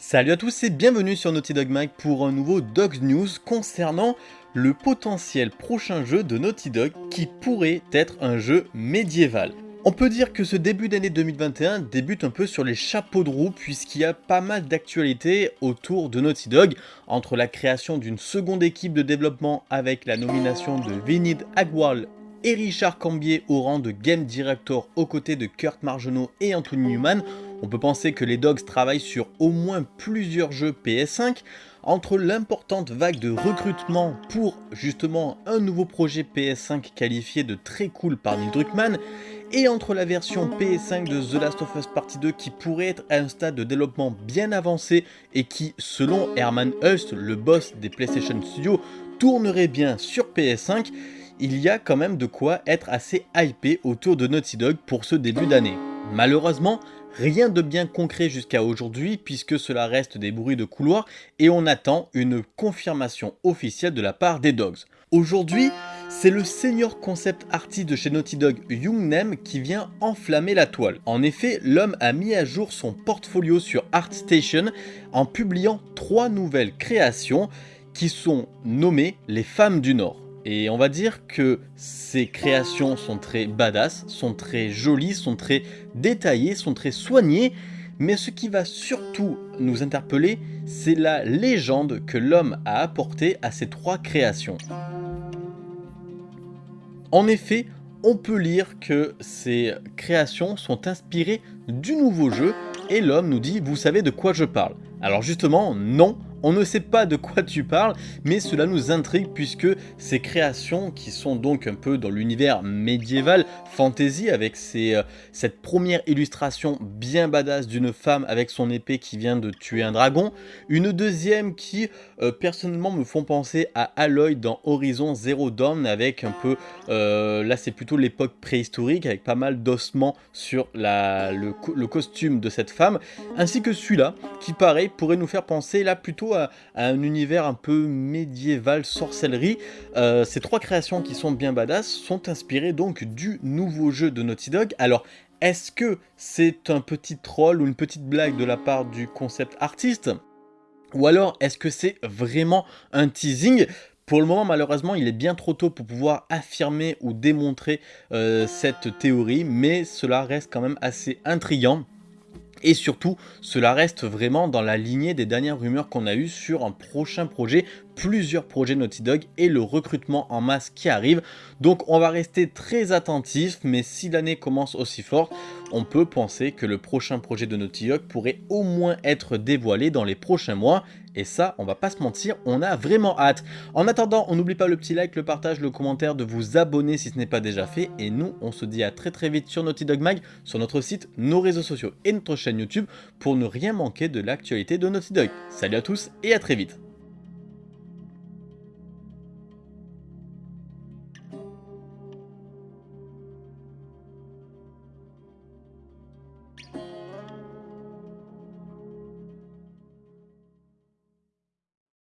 Salut à tous et bienvenue sur Naughty Dog Mag pour un nouveau Dogs News concernant le potentiel prochain jeu de Naughty Dog qui pourrait être un jeu médiéval. On peut dire que ce début d'année 2021 débute un peu sur les chapeaux de roue puisqu'il y a pas mal d'actualités autour de Naughty Dog entre la création d'une seconde équipe de développement avec la nomination de Vinid Agwal et Richard Cambier au rang de Game Director aux côtés de Kurt Margenot et Anthony Newman, on peut penser que les Dogs travaillent sur au moins plusieurs jeux PS5, entre l'importante vague de recrutement pour justement un nouveau projet PS5 qualifié de très cool par Neil Druckmann, et entre la version PS5 de The Last of Us Partie 2 qui pourrait être à un stade de développement bien avancé et qui, selon Herman Hust, le boss des PlayStation Studios, tournerait bien sur PS5, il y a quand même de quoi être assez hypé autour de Naughty Dog pour ce début d'année. Malheureusement, rien de bien concret jusqu'à aujourd'hui puisque cela reste des bruits de couloir et on attend une confirmation officielle de la part des Dogs. Aujourd'hui, c'est le senior concept artiste de chez Naughty Dog, Young Nem, qui vient enflammer la toile. En effet, l'homme a mis à jour son portfolio sur ArtStation en publiant trois nouvelles créations qui sont nommées les femmes du Nord. Et on va dire que ces créations sont très badass, sont très jolies, sont très détaillées, sont très soignées, mais ce qui va surtout nous interpeller, c'est la légende que l'homme a apportée à ces trois créations. En effet, on peut lire que ces créations sont inspirées du nouveau jeu et l'homme nous dit « vous savez de quoi je parle ». Alors justement, non, on ne sait pas de quoi tu parles, mais cela nous intrigue puisque ces créations qui sont donc un peu dans l'univers médiéval, fantasy, avec euh, cette première illustration bien badass d'une femme avec son épée qui vient de tuer un dragon, une deuxième qui euh, personnellement me font penser à Aloy dans Horizon Zero Dawn avec un peu, euh, là c'est plutôt l'époque préhistorique avec pas mal d'ossements sur le, le costume de cette femme, ainsi que celui-là qui pareil pourrait nous faire penser là plutôt à, un univers un peu médiéval, sorcellerie. Euh, ces trois créations qui sont bien badass sont inspirées donc du nouveau jeu de Naughty Dog. Alors, est-ce que c'est un petit troll ou une petite blague de la part du concept artiste? Ou alors, est-ce que c'est vraiment un teasing? Pour le moment, malheureusement, il est bien trop tôt pour pouvoir affirmer ou démontrer euh, cette théorie, mais cela reste quand même assez intriguant. Et surtout, cela reste vraiment dans la lignée des dernières rumeurs qu'on a eues sur un prochain projet, plusieurs projets Naughty Dog et le recrutement en masse qui arrive. Donc on va rester très attentif, mais si l'année commence aussi fort, on peut penser que le prochain projet de Naughty Dog pourrait au moins être dévoilé dans les prochains mois. Et ça, on va pas se mentir, on a vraiment hâte. En attendant, on n'oublie pas le petit like, le partage, le commentaire, de vous abonner si ce n'est pas déjà fait. Et nous, on se dit à très très vite sur Naughty Dog Mag, sur notre site, nos réseaux sociaux et notre chaîne YouTube pour ne rien manquer de l'actualité de Naughty Dog. Salut à tous et à très vite